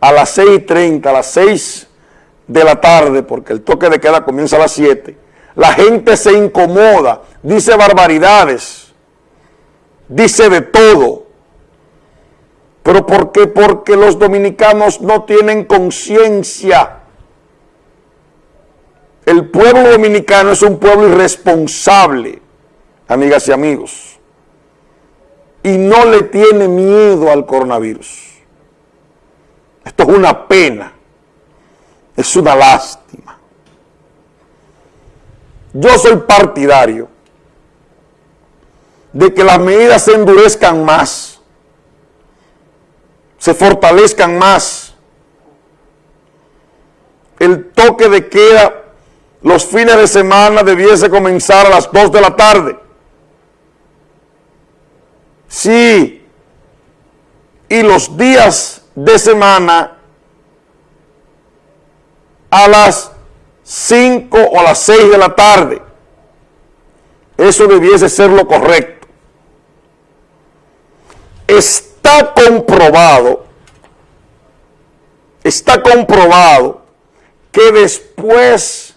a las 6 y 30, a las 6 de la tarde, porque el toque de queda comienza a las 7, la gente se incomoda, dice barbaridades, dice de todo. ¿Pero por qué? Porque los dominicanos no tienen conciencia. El pueblo dominicano es un pueblo irresponsable, amigas y amigos, y no le tiene miedo al coronavirus. Esto es una pena, es una lástima. Yo soy partidario de que las medidas se endurezcan más, se fortalezcan más. El toque de queda los fines de semana debiese comenzar a las 2 de la tarde. Sí, y los días de semana a las 5 o a las 6 de la tarde. Eso debiese ser lo correcto. Está comprobado, está comprobado que después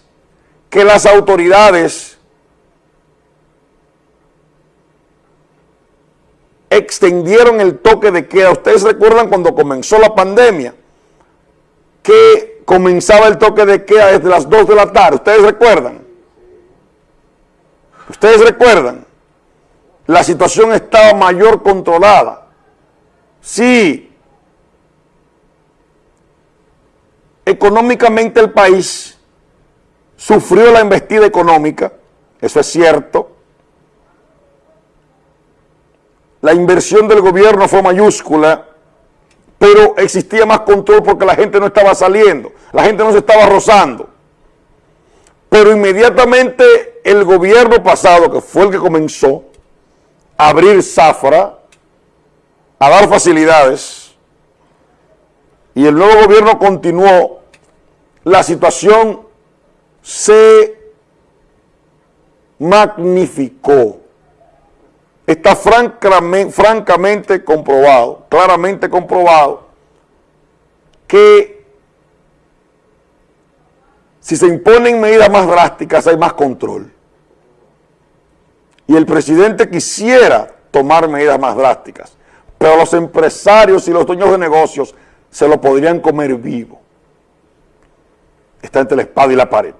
que las autoridades extendieron el toque de queda. Ustedes recuerdan cuando comenzó la pandemia que comenzaba el toque de queda desde las 2 de la tarde. ¿Ustedes recuerdan? ¿Ustedes recuerdan? La situación estaba mayor controlada. Sí. Económicamente el país sufrió la embestida económica, eso es cierto. La inversión del gobierno fue mayúscula, pero existía más control porque la gente no estaba saliendo, la gente no se estaba rozando. Pero inmediatamente el gobierno pasado, que fue el que comenzó a abrir Zafra, a dar facilidades, y el nuevo gobierno continuó, la situación se magnificó. Está francamente, comprobado, claramente comprobado, que si se imponen medidas más drásticas hay más control. Y el presidente quisiera tomar medidas más drásticas, pero los empresarios y los dueños de negocios se lo podrían comer vivo. Está entre la espada y la pared.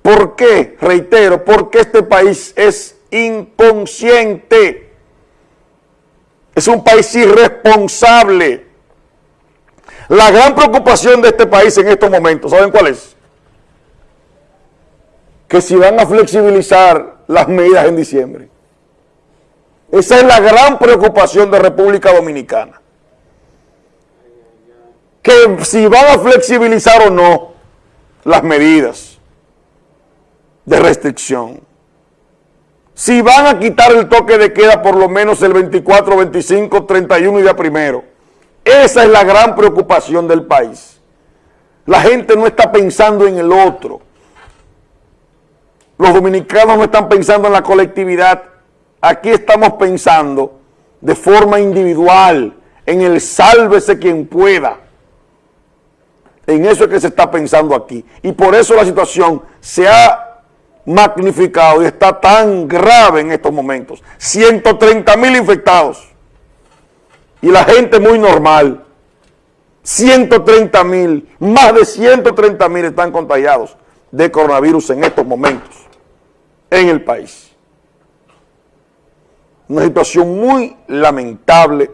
¿Por qué? Reitero, porque este país es inconsciente. Es un país irresponsable. La gran preocupación de este país en estos momentos, ¿saben cuál es? Que si van a flexibilizar las medidas en diciembre. Esa es la gran preocupación de República Dominicana. Que si van a flexibilizar o no las medidas de restricción. Si van a quitar el toque de queda por lo menos el 24, 25, 31 y día primero. Esa es la gran preocupación del país. La gente no está pensando en el otro. Los dominicanos no están pensando en la colectividad. Aquí estamos pensando de forma individual, en el sálvese quien pueda. En eso es que se está pensando aquí. Y por eso la situación se ha magnificado y está tan grave en estos momentos. 130 mil infectados. Y la gente muy normal. 130 mil, más de 130 mil están contagiados de coronavirus en estos momentos en el país. Una situación muy lamentable,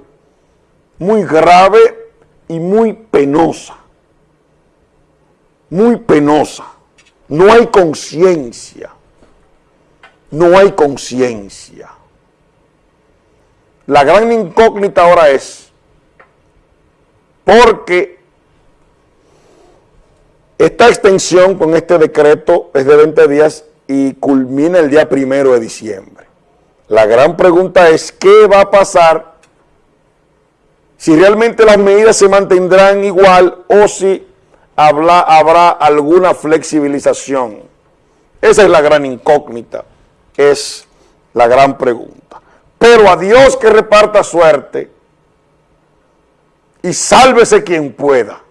muy grave y muy penosa. Muy penosa. No hay conciencia. No hay conciencia. La gran incógnita ahora es, porque esta extensión con este decreto es de 20 días y culmina el día primero de diciembre. La gran pregunta es, ¿qué va a pasar si realmente las medidas se mantendrán igual o si habrá alguna flexibilización. Esa es la gran incógnita, es la gran pregunta. Pero a Dios que reparta suerte, y sálvese quien pueda.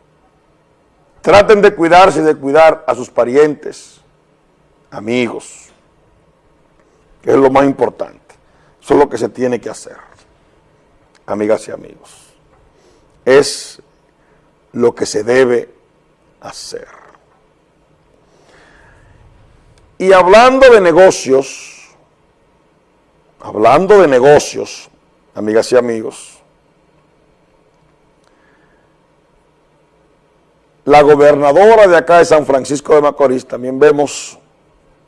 Traten de cuidarse y de cuidar a sus parientes, amigos, que es lo más importante. Eso es lo que se tiene que hacer, amigas y amigos. Es lo que se debe hacer. Y hablando de negocios, hablando de negocios, amigas y amigos, la gobernadora de acá de San Francisco de Macorís, también vemos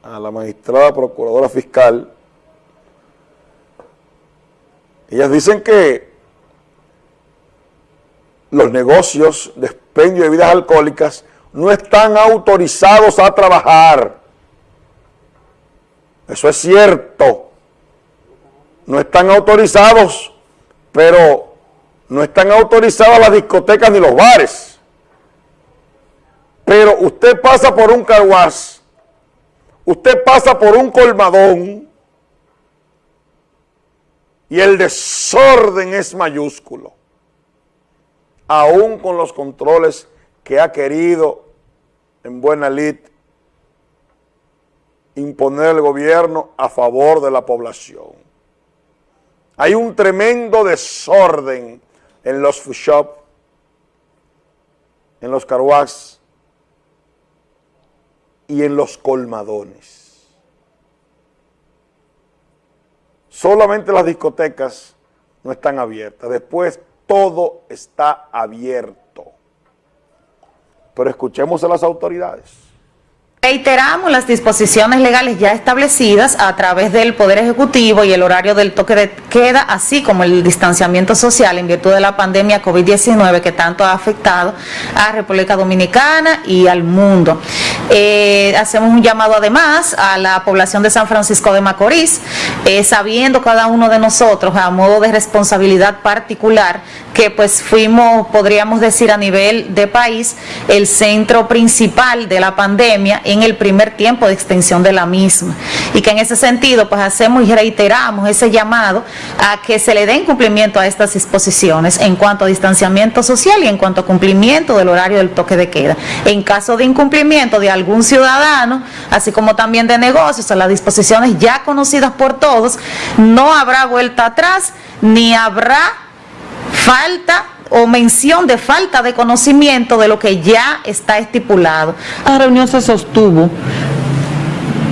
a la magistrada procuradora fiscal, ellas dicen que los negocios de expendio de bebidas alcohólicas no están autorizados a trabajar. Eso es cierto. No están autorizados, pero no están autorizadas las discotecas ni los bares. Pero usted pasa por un carguaz, usted pasa por un colmadón y el desorden es mayúsculo. Aún con los controles que ha querido en buena lid imponer el gobierno a favor de la población. Hay un tremendo desorden en los food shops, en los carwash y en los colmadones. Solamente las discotecas no están abiertas. Después todo está abierto. Pero escuchemos a las autoridades. Reiteramos las disposiciones legales ya establecidas a través del Poder Ejecutivo y el horario del toque de queda, así como el distanciamiento social en virtud de la pandemia COVID-19 que tanto ha afectado a República Dominicana y al mundo. Eh, hacemos un llamado además a la población de San Francisco de Macorís, eh, sabiendo cada uno de nosotros a modo de responsabilidad particular que pues fuimos, podríamos decir a nivel de país, el centro principal de la pandemia en el primer tiempo de extensión de la misma. Y que en ese sentido pues hacemos y reiteramos ese llamado a que se le den cumplimiento a estas disposiciones en cuanto a distanciamiento social y en cuanto a cumplimiento del horario del toque de queda. En caso de incumplimiento de algún ciudadano, así como también de negocios, a las disposiciones ya conocidas por todos, no habrá vuelta atrás ni habrá falta o mención de falta de conocimiento de lo que ya está estipulado. La reunión se sostuvo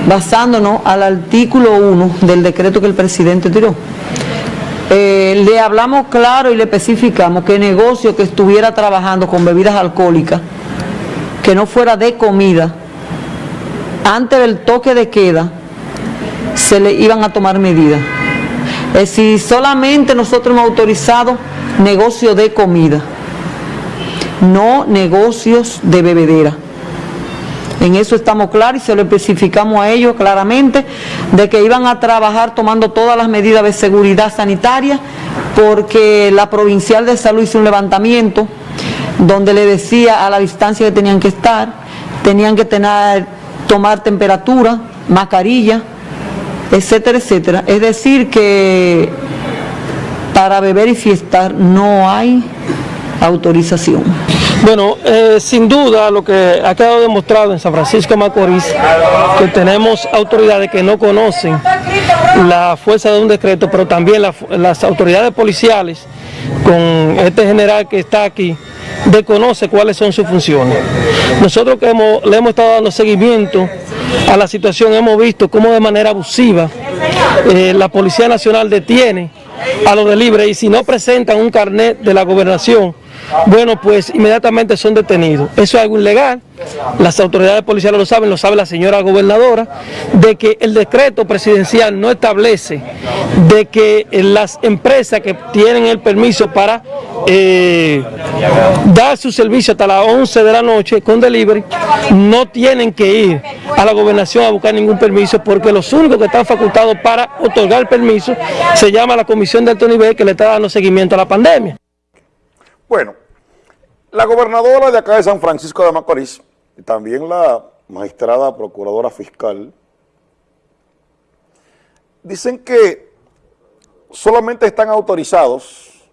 basándonos al artículo 1 del decreto que el presidente tiró. Eh, le hablamos claro y le especificamos que negocio que estuviera trabajando con bebidas alcohólicas, que no fuera de comida, antes del toque de queda, se le iban a tomar medidas. Es si solamente nosotros hemos autorizado negocio de comida, no negocios de bebedera. En eso estamos claros y se lo especificamos a ellos claramente de que iban a trabajar tomando todas las medidas de seguridad sanitaria porque la provincial de salud hizo un levantamiento donde le decía a la distancia que tenían que estar, tenían que tener, tomar temperatura, mascarilla, etcétera, etcétera. Es decir que para beber y fiestar no hay autorización. Bueno, eh, sin duda lo que ha quedado demostrado en San Francisco de Macorís, que tenemos autoridades que no conocen la fuerza de un decreto, pero también las autoridades policiales, con este general que está aquí, desconoce cuáles son sus funciones. Nosotros que hemos, le hemos estado dando seguimiento a la situación, hemos visto cómo de manera abusiva eh, la Policía Nacional detiene a los de libre y si no presentan un carnet de la gobernación, bueno, pues inmediatamente son detenidos. Eso es algo ilegal, las autoridades policiales lo saben, lo sabe la señora gobernadora, de que el decreto presidencial no establece de que las empresas que tienen el permiso para eh, dar su servicio hasta las 11 de la noche con delivery, no tienen que ir a la gobernación a buscar ningún permiso porque los únicos que están facultados para otorgar permiso se llama la Comisión de Alto Nivel que le está dando seguimiento a la pandemia. Bueno, la gobernadora de acá de San Francisco de Macorís y también la magistrada procuradora fiscal dicen que solamente están autorizados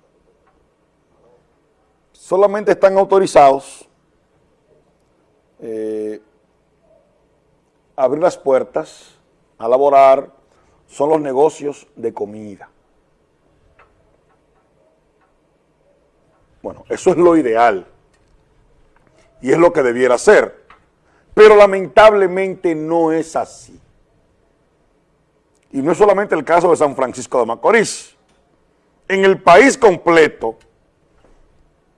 solamente están autorizados eh, abrir las puertas, a laborar, son los negocios de comida. Bueno, eso es lo ideal y es lo que debiera ser, pero lamentablemente no es así. Y no es solamente el caso de San Francisco de Macorís. En el país completo,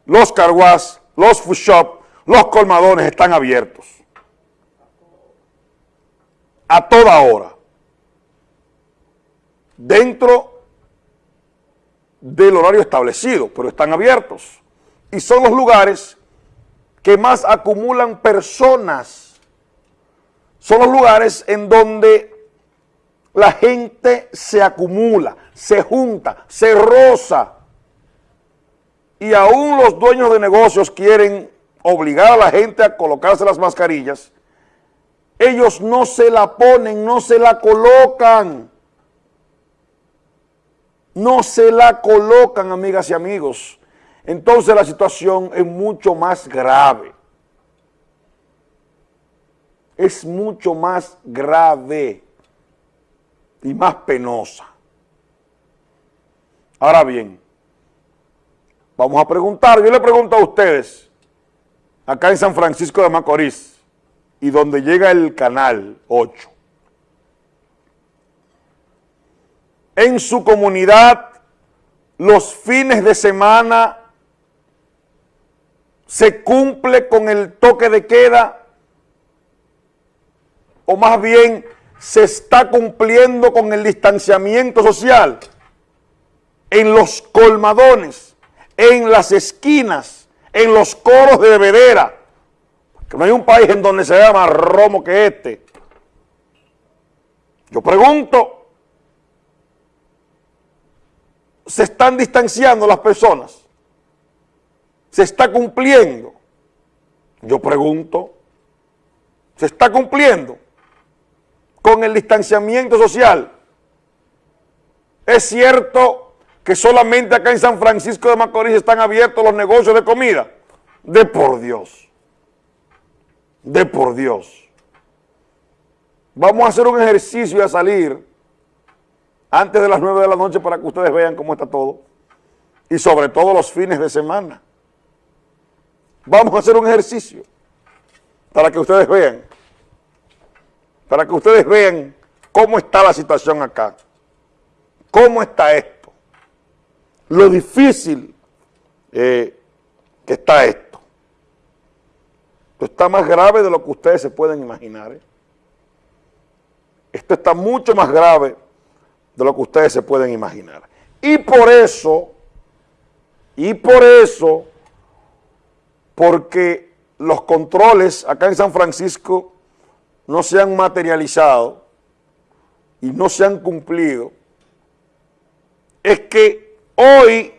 los carguas, los food shop, los colmadones están abiertos. A toda hora. Dentro del horario establecido, pero están abiertos. Y son los lugares que más acumulan personas. Son los lugares en donde la gente se acumula, se junta, se roza. Y aún los dueños de negocios quieren obligar a la gente a colocarse las mascarillas. Ellos no se la ponen, no se la colocan. No se la colocan, amigas y amigos. Entonces la situación es mucho más grave. Es mucho más grave y más penosa. Ahora bien, vamos a preguntar, yo le pregunto a ustedes, acá en San Francisco de Macorís, y donde llega el canal 8, en su comunidad, los fines de semana se cumple con el toque de queda, o más bien se está cumpliendo con el distanciamiento social en los colmadones, en las esquinas, en los coros de bebedera, que no hay un país en donde se vea más romo que este. Yo pregunto, ¿se están distanciando las personas? ¿Se está cumpliendo? Yo pregunto, ¿se está cumpliendo? con el distanciamiento social. Es cierto que solamente acá en San Francisco de Macorís están abiertos los negocios de comida. De por Dios. De por Dios. Vamos a hacer un ejercicio y a salir antes de las 9 de la noche para que ustedes vean cómo está todo. Y sobre todo los fines de semana. Vamos a hacer un ejercicio para que ustedes vean para que ustedes vean cómo está la situación acá, cómo está esto, lo difícil eh, que está esto. Esto está más grave de lo que ustedes se pueden imaginar. ¿eh? Esto está mucho más grave de lo que ustedes se pueden imaginar. Y por eso, y por eso, porque los controles acá en San Francisco no se han materializado y no se han cumplido, es que hoy